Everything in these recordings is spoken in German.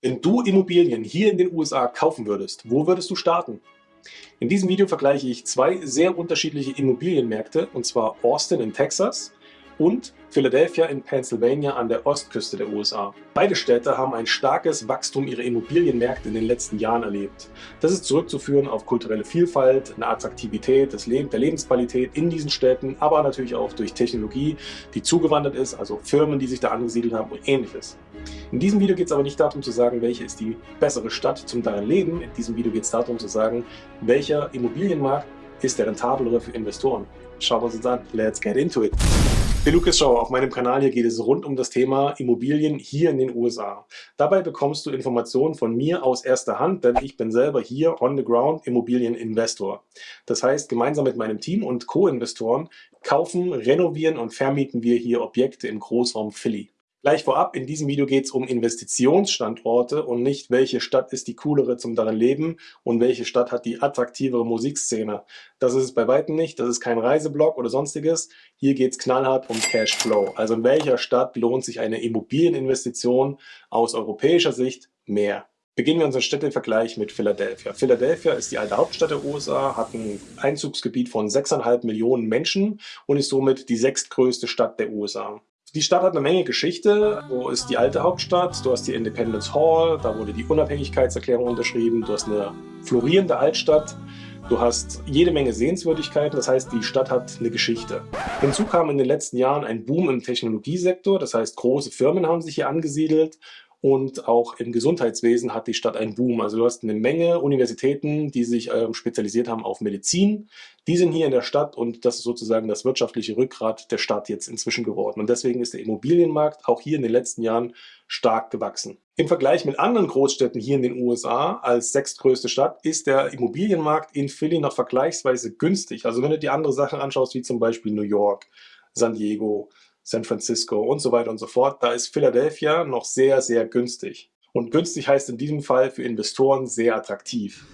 Wenn du Immobilien hier in den USA kaufen würdest, wo würdest du starten? In diesem Video vergleiche ich zwei sehr unterschiedliche Immobilienmärkte, und zwar Austin in Texas und Philadelphia in Pennsylvania an der Ostküste der USA. Beide Städte haben ein starkes Wachstum ihrer Immobilienmärkte in den letzten Jahren erlebt. Das ist zurückzuführen auf kulturelle Vielfalt, eine Attraktivität des Leb der Lebensqualität in diesen Städten, aber natürlich auch durch Technologie, die zugewandert ist, also Firmen, die sich da angesiedelt haben und ähnliches. In diesem Video geht es aber nicht darum zu sagen, welche ist die bessere Stadt zum darin Leben. In diesem Video geht es darum zu sagen, welcher Immobilienmarkt ist der rentablere für Investoren. Schauen wir uns das an. Let's get into it. Der Lukas Schau, auf meinem Kanal hier geht es rund um das Thema Immobilien hier in den USA. Dabei bekommst du Informationen von mir aus erster Hand, denn ich bin selber hier on the ground Immobilieninvestor. Das heißt, gemeinsam mit meinem Team und Co-Investoren kaufen, renovieren und vermieten wir hier Objekte im Großraum Philly. Gleich vorab, in diesem Video geht es um Investitionsstandorte und nicht, welche Stadt ist die coolere zum darin leben und welche Stadt hat die attraktivere Musikszene. Das ist es bei Weitem nicht, das ist kein Reiseblog oder sonstiges. Hier geht es knallhart um Cashflow. Also in welcher Stadt lohnt sich eine Immobilieninvestition aus europäischer Sicht mehr? Beginnen wir unseren Städtevergleich mit Philadelphia. Philadelphia ist die alte Hauptstadt der USA, hat ein Einzugsgebiet von 6,5 Millionen Menschen und ist somit die sechstgrößte Stadt der USA. Die Stadt hat eine Menge Geschichte. So ist die alte Hauptstadt, du hast die Independence Hall, da wurde die Unabhängigkeitserklärung unterschrieben, du hast eine florierende Altstadt, du hast jede Menge Sehenswürdigkeiten, das heißt, die Stadt hat eine Geschichte. Hinzu kam in den letzten Jahren ein Boom im Technologiesektor, das heißt, große Firmen haben sich hier angesiedelt und auch im Gesundheitswesen hat die Stadt einen Boom. Also du hast eine Menge Universitäten, die sich ähm, spezialisiert haben auf Medizin. Die sind hier in der Stadt und das ist sozusagen das wirtschaftliche Rückgrat der Stadt jetzt inzwischen geworden. Und deswegen ist der Immobilienmarkt auch hier in den letzten Jahren stark gewachsen. Im Vergleich mit anderen Großstädten hier in den USA als sechstgrößte Stadt ist der Immobilienmarkt in Philly noch vergleichsweise günstig. Also wenn du dir andere Sachen anschaust, wie zum Beispiel New York, San Diego, San Francisco und so weiter und so fort, da ist Philadelphia noch sehr, sehr günstig. Und günstig heißt in diesem Fall für Investoren sehr attraktiv.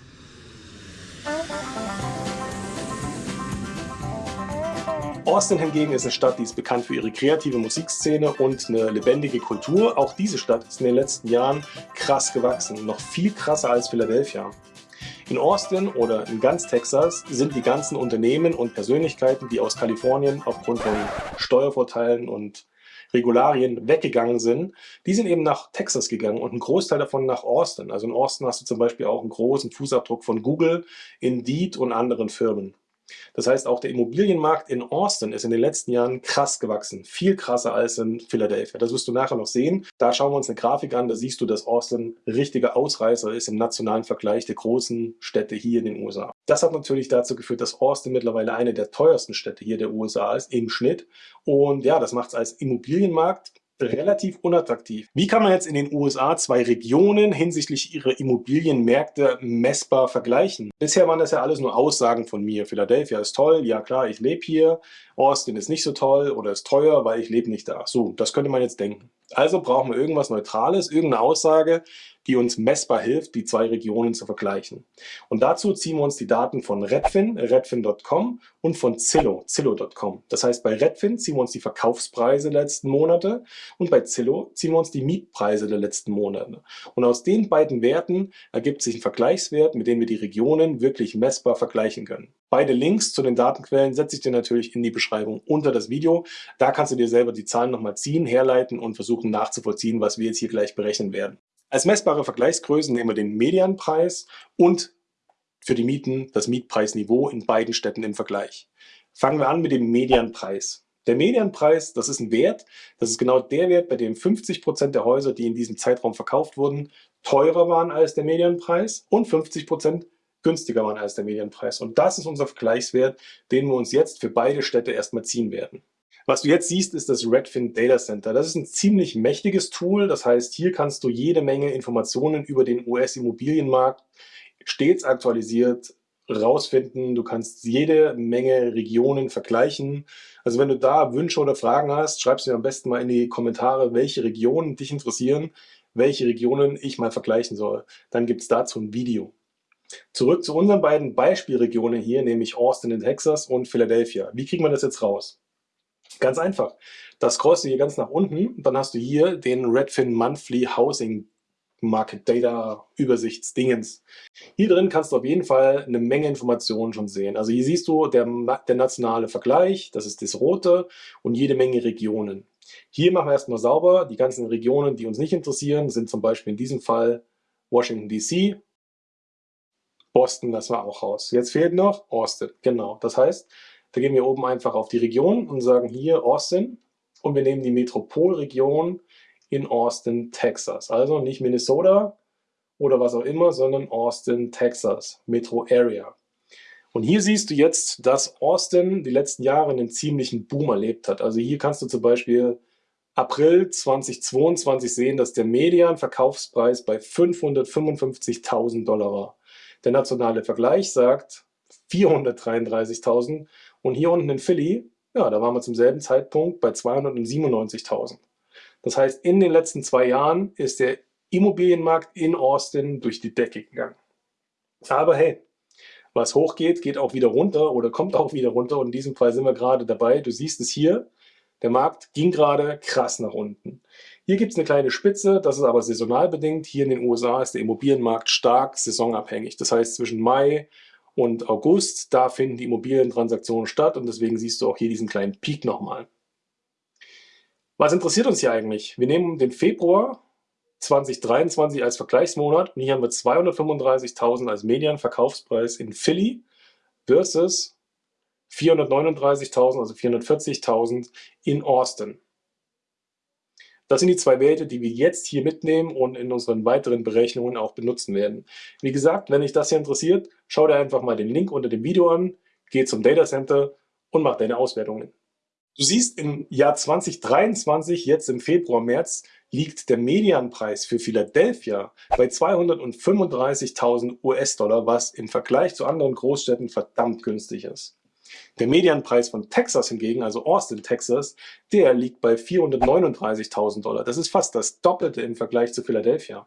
Austin hingegen ist eine Stadt, die ist bekannt für ihre kreative Musikszene und eine lebendige Kultur. Auch diese Stadt ist in den letzten Jahren krass gewachsen, noch viel krasser als Philadelphia. In Austin oder in ganz Texas sind die ganzen Unternehmen und Persönlichkeiten, die aus Kalifornien aufgrund von Steuervorteilen und Regularien weggegangen sind, die sind eben nach Texas gegangen und ein Großteil davon nach Austin. Also in Austin hast du zum Beispiel auch einen großen Fußabdruck von Google, Indeed und anderen Firmen. Das heißt, auch der Immobilienmarkt in Austin ist in den letzten Jahren krass gewachsen. Viel krasser als in Philadelphia. Das wirst du nachher noch sehen. Da schauen wir uns eine Grafik an. Da siehst du, dass Austin richtiger Ausreißer ist im nationalen Vergleich der großen Städte hier in den USA. Das hat natürlich dazu geführt, dass Austin mittlerweile eine der teuersten Städte hier der USA ist im Schnitt. Und ja, das macht es als Immobilienmarkt relativ unattraktiv. Wie kann man jetzt in den USA zwei Regionen hinsichtlich ihrer Immobilienmärkte messbar vergleichen? Bisher waren das ja alles nur Aussagen von mir. Philadelphia ist toll, ja klar, ich lebe hier. Austin ist nicht so toll oder ist teuer, weil ich lebe nicht da. So, das könnte man jetzt denken. Also brauchen wir irgendwas Neutrales, irgendeine Aussage, die uns messbar hilft, die zwei Regionen zu vergleichen. Und dazu ziehen wir uns die Daten von Redfin, redfin.com und von Zillow, zillow.com. Das heißt, bei Redfin ziehen wir uns die Verkaufspreise der letzten Monate und bei Zillow ziehen wir uns die Mietpreise der letzten Monate. Und aus den beiden Werten ergibt sich ein Vergleichswert, mit dem wir die Regionen wirklich messbar vergleichen können. Beide Links zu den Datenquellen setze ich dir natürlich in die Beschreibung unter das Video. Da kannst du dir selber die Zahlen nochmal ziehen, herleiten und versuchen nachzuvollziehen, was wir jetzt hier gleich berechnen werden. Als messbare Vergleichsgrößen nehmen wir den Medianpreis und für die Mieten das Mietpreisniveau in beiden Städten im Vergleich. Fangen wir an mit dem Medianpreis. Der Medianpreis, das ist ein Wert, das ist genau der Wert, bei dem 50% der Häuser, die in diesem Zeitraum verkauft wurden, teurer waren als der Medianpreis und 50% günstiger waren als der Medianpreis. Und das ist unser Vergleichswert, den wir uns jetzt für beide Städte erstmal ziehen werden. Was du jetzt siehst, ist das Redfin Data Center. Das ist ein ziemlich mächtiges Tool. Das heißt, hier kannst du jede Menge Informationen über den US-Immobilienmarkt stets aktualisiert rausfinden. Du kannst jede Menge Regionen vergleichen. Also wenn du da Wünsche oder Fragen hast, schreibst du mir am besten mal in die Kommentare, welche Regionen dich interessieren, welche Regionen ich mal vergleichen soll. Dann gibt es dazu ein Video. Zurück zu unseren beiden Beispielregionen hier, nämlich Austin in Texas und Philadelphia. Wie kriegen wir das jetzt raus? Ganz einfach. Das scrollst du hier ganz nach unten, dann hast du hier den Redfin Monthly Housing Market Data Übersichtsdingens. Hier drin kannst du auf jeden Fall eine Menge Informationen schon sehen. Also hier siehst du der, der nationale Vergleich, das ist das rote und jede Menge Regionen. Hier machen wir erstmal sauber. Die ganzen Regionen, die uns nicht interessieren, sind zum Beispiel in diesem Fall Washington DC. Boston lassen wir auch raus. Jetzt fehlt noch Austin. Genau. Das heißt, da gehen wir oben einfach auf die Region und sagen hier Austin und wir nehmen die Metropolregion in Austin, Texas. Also nicht Minnesota oder was auch immer, sondern Austin, Texas, Metro Area. Und hier siehst du jetzt, dass Austin die letzten Jahre einen ziemlichen Boom erlebt hat. Also hier kannst du zum Beispiel April 2022 sehen, dass der Median-Verkaufspreis bei 555.000 Dollar war. Der nationale Vergleich sagt 433.000 und hier unten in Philly, ja, da waren wir zum selben Zeitpunkt bei 297.000. Das heißt, in den letzten zwei Jahren ist der Immobilienmarkt in Austin durch die Decke gegangen. Aber hey, was hochgeht, geht auch wieder runter oder kommt auch wieder runter und in diesem Fall sind wir gerade dabei. Du siehst es hier, der Markt ging gerade krass nach unten. Hier gibt es eine kleine Spitze, das ist aber saisonal bedingt. Hier in den USA ist der Immobilienmarkt stark saisonabhängig. Das heißt, zwischen Mai und August, da finden die Immobilientransaktionen statt und deswegen siehst du auch hier diesen kleinen Peak nochmal. Was interessiert uns hier eigentlich? Wir nehmen den Februar 2023 als Vergleichsmonat und hier haben wir 235.000 als Medienverkaufspreis in Philly versus 439.000, also 440.000 in Austin. Das sind die zwei Werte, die wir jetzt hier mitnehmen und in unseren weiteren Berechnungen auch benutzen werden. Wie gesagt, wenn dich das hier interessiert, schau dir einfach mal den Link unter dem Video an, geh zum Data Center und mach deine Auswertungen. Du siehst, im Jahr 2023, jetzt im Februar, März, liegt der Medianpreis für Philadelphia bei 235.000 US-Dollar, was im Vergleich zu anderen Großstädten verdammt günstig ist. Der Medianpreis von Texas hingegen, also Austin, Texas, der liegt bei 439.000 Dollar. Das ist fast das Doppelte im Vergleich zu Philadelphia.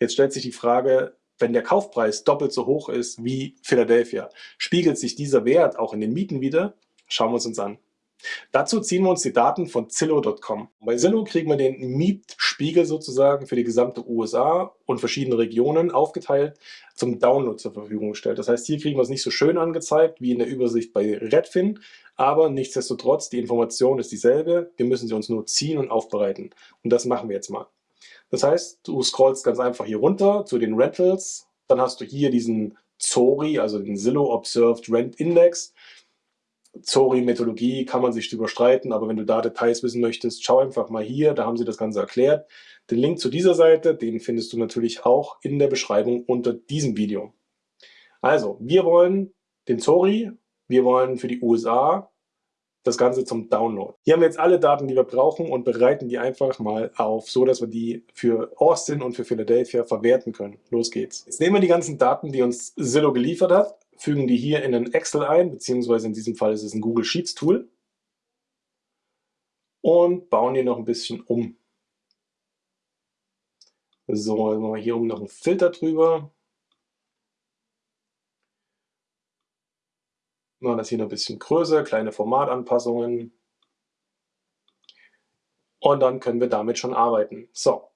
Jetzt stellt sich die Frage, wenn der Kaufpreis doppelt so hoch ist wie Philadelphia, spiegelt sich dieser Wert auch in den Mieten wieder? Schauen wir uns uns an. Dazu ziehen wir uns die Daten von Zillow.com. Bei Zillow kriegen wir den Mietspiegel sozusagen für die gesamte USA und verschiedene Regionen aufgeteilt zum Download zur Verfügung gestellt. Das heißt, hier kriegen wir es nicht so schön angezeigt wie in der Übersicht bei Redfin, aber nichtsdestotrotz, die Information ist dieselbe. Wir müssen sie uns nur ziehen und aufbereiten. Und das machen wir jetzt mal. Das heißt, du scrollst ganz einfach hier runter zu den Rentals, dann hast du hier diesen ZORI, also den Zillow Observed Rent Index. Zori-Methodologie kann man sich überstreiten, aber wenn du da Details wissen möchtest, schau einfach mal hier, da haben sie das Ganze erklärt. Den Link zu dieser Seite, den findest du natürlich auch in der Beschreibung unter diesem Video. Also, wir wollen den Zori, wir wollen für die USA das Ganze zum Download. Hier haben wir jetzt alle Daten, die wir brauchen und bereiten die einfach mal auf, so dass wir die für Austin und für Philadelphia verwerten können. Los geht's. Jetzt nehmen wir die ganzen Daten, die uns Zillow geliefert hat, fügen die hier in ein Excel ein, beziehungsweise in diesem Fall ist es ein Google Sheets Tool und bauen die noch ein bisschen um. So, machen wir hier oben noch einen Filter drüber. Machen das hier noch ein bisschen größer, kleine Formatanpassungen. Und dann können wir damit schon arbeiten. So,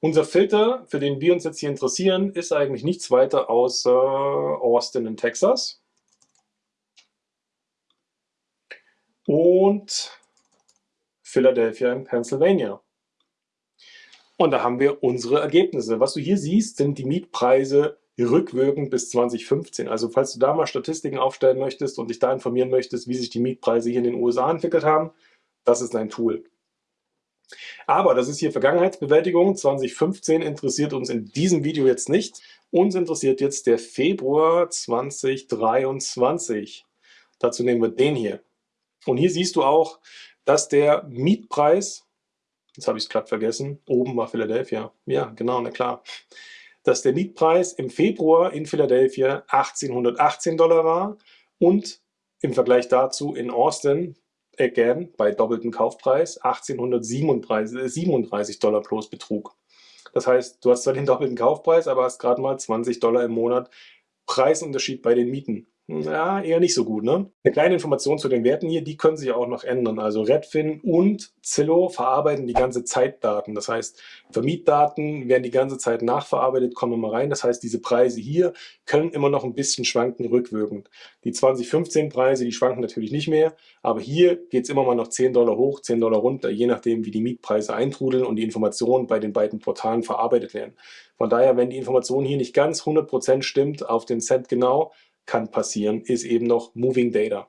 unser Filter, für den wir uns jetzt hier interessieren, ist eigentlich nichts weiter außer Austin in Texas. Und Philadelphia in Pennsylvania. Und da haben wir unsere Ergebnisse. Was du hier siehst, sind die Mietpreise rückwirkend bis 2015. Also falls du da mal Statistiken aufstellen möchtest und dich da informieren möchtest, wie sich die Mietpreise hier in den USA entwickelt haben, das ist ein Tool. Aber das ist hier Vergangenheitsbewältigung. 2015 interessiert uns in diesem Video jetzt nicht. Uns interessiert jetzt der Februar 2023. Dazu nehmen wir den hier. Und hier siehst du auch, dass der Mietpreis, jetzt habe ich es gerade vergessen, oben war Philadelphia. Ja, genau, na klar. Dass der Mietpreis im Februar in Philadelphia 1818 Dollar war und im Vergleich dazu in Austin again bei doppeltem Kaufpreis 1837 Dollar plus Betrug. Das heißt, du hast zwar den doppelten Kaufpreis, aber hast gerade mal 20 Dollar im Monat Preisunterschied bei den Mieten. Ja, eher nicht so gut. Ne? Eine kleine Information zu den Werten hier, die können sich auch noch ändern. Also Redfin und Zillow verarbeiten die ganze Zeit Daten. Das heißt, Vermietdaten werden die ganze Zeit nachverarbeitet, kommen immer rein. Das heißt, diese Preise hier können immer noch ein bisschen schwanken rückwirkend. Die 2015 Preise, die schwanken natürlich nicht mehr, aber hier geht es immer mal noch 10 Dollar hoch, 10 Dollar runter, je nachdem, wie die Mietpreise eintrudeln und die Informationen bei den beiden Portalen verarbeitet werden. Von daher, wenn die Information hier nicht ganz 100% stimmt, auf den Cent genau, kann passieren, ist eben noch Moving Data.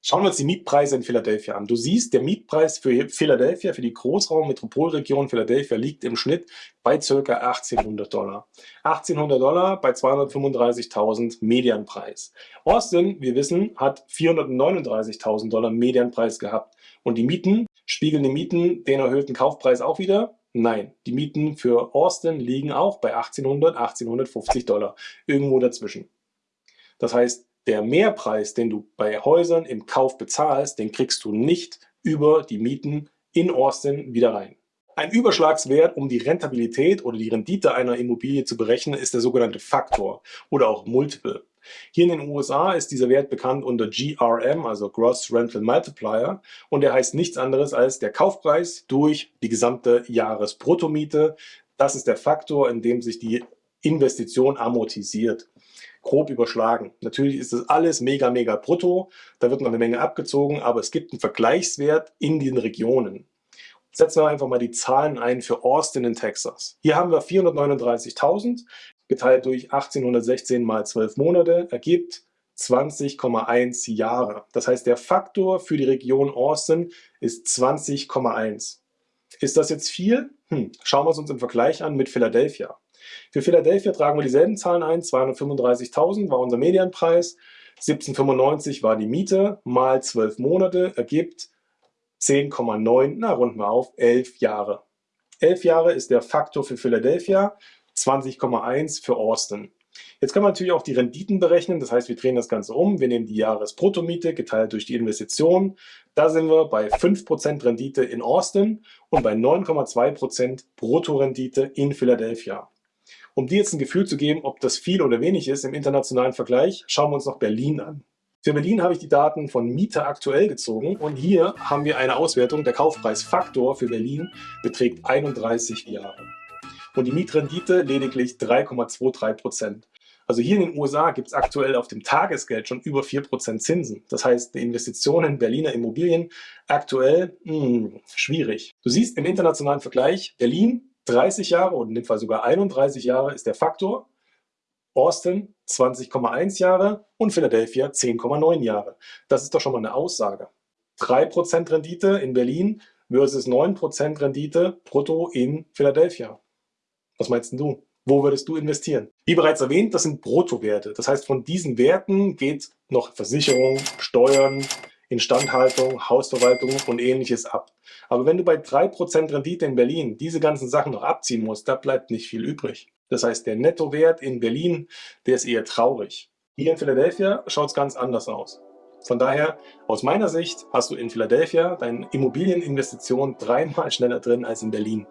Schauen wir uns die Mietpreise in Philadelphia an. Du siehst, der Mietpreis für Philadelphia, für die Großraum-Metropolregion Philadelphia liegt im Schnitt bei ca. 1800 Dollar. 1800 Dollar bei 235.000 Medianpreis. Austin, wir wissen, hat 439.000 Dollar Medianpreis gehabt. Und die Mieten, spiegeln die Mieten den erhöhten Kaufpreis auch wieder? Nein, die Mieten für Austin liegen auch bei 1800, 1850 Dollar. Irgendwo dazwischen. Das heißt, der Mehrpreis, den du bei Häusern im Kauf bezahlst, den kriegst du nicht über die Mieten in Austin wieder rein. Ein Überschlagswert, um die Rentabilität oder die Rendite einer Immobilie zu berechnen, ist der sogenannte Faktor oder auch Multiple. Hier in den USA ist dieser Wert bekannt unter GRM, also Gross Rental Multiplier, und der heißt nichts anderes als der Kaufpreis durch die gesamte Jahresbruttomiete. Das ist der Faktor, in dem sich die Investition amortisiert grob überschlagen. Natürlich ist das alles mega, mega brutto, da wird noch eine Menge abgezogen, aber es gibt einen Vergleichswert in den Regionen. Setzen wir einfach mal die Zahlen ein für Austin in Texas. Hier haben wir 439.000 geteilt durch 1816 mal 12 Monate ergibt 20,1 Jahre. Das heißt, der Faktor für die Region Austin ist 20,1. Ist das jetzt viel? Hm, schauen wir es uns im Vergleich an mit Philadelphia. Für Philadelphia tragen wir dieselben Zahlen ein, 235.000 war unser Medianpreis, 1795 war die Miete, mal 12 Monate ergibt 10,9, na runden wir auf, 11 Jahre. 11 Jahre ist der Faktor für Philadelphia, 20,1 für Austin. Jetzt kann man natürlich auch die Renditen berechnen, das heißt, wir drehen das Ganze um, wir nehmen die Jahresbruttomiete geteilt durch die Investition. Da sind wir bei 5% Rendite in Austin und bei 9,2% Bruttorendite in Philadelphia. Um dir jetzt ein Gefühl zu geben, ob das viel oder wenig ist im internationalen Vergleich, schauen wir uns noch Berlin an. Für Berlin habe ich die Daten von Mieter aktuell gezogen und hier haben wir eine Auswertung. Der Kaufpreisfaktor für Berlin beträgt 31 Jahre und die Mietrendite lediglich 3,23% Also hier in den USA gibt es aktuell auf dem Tagesgeld schon über 4% Zinsen. Das heißt, eine Investition in Berliner Immobilien aktuell mh, hm, schwierig. Du siehst im internationalen Vergleich, Berlin 30 Jahre und in dem Fall sogar 31 Jahre ist der Faktor. Austin 20,1 Jahre und Philadelphia 10,9 Jahre. Das ist doch schon mal eine Aussage. 3% Rendite in Berlin versus 9% Rendite brutto in Philadelphia. Was meinst du? Wo würdest du investieren? Wie bereits erwähnt, das sind Bruttowerte. Das heißt, von diesen Werten geht noch Versicherung, Steuern, Instandhaltung, Hausverwaltung und ähnliches ab. Aber wenn du bei 3% Rendite in Berlin diese ganzen Sachen noch abziehen musst, da bleibt nicht viel übrig. Das heißt, der Nettowert in Berlin, der ist eher traurig. Hier in Philadelphia schaut es ganz anders aus. Von daher, aus meiner Sicht, hast du in Philadelphia deine Immobilieninvestition dreimal schneller drin als in Berlin.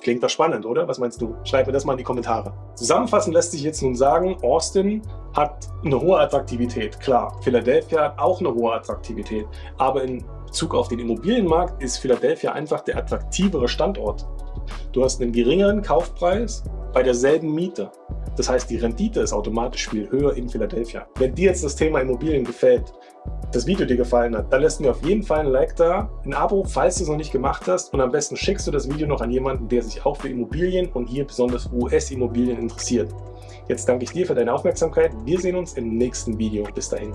Klingt doch spannend, oder? Was meinst du? Schreib mir das mal in die Kommentare. Zusammenfassend lässt sich jetzt nun sagen, Austin hat eine hohe Attraktivität. Klar, Philadelphia hat auch eine hohe Attraktivität. Aber in Bezug auf den Immobilienmarkt ist Philadelphia einfach der attraktivere Standort. Du hast einen geringeren Kaufpreis bei derselben Miete. Das heißt, die Rendite ist automatisch viel höher in Philadelphia. Wenn dir jetzt das Thema Immobilien gefällt, das Video dir gefallen hat, dann lässt mir auf jeden Fall ein Like da, ein Abo, falls du es noch nicht gemacht hast und am besten schickst du das Video noch an jemanden, der sich auch für Immobilien und hier besonders US-Immobilien interessiert. Jetzt danke ich dir für deine Aufmerksamkeit. Wir sehen uns im nächsten Video. Bis dahin.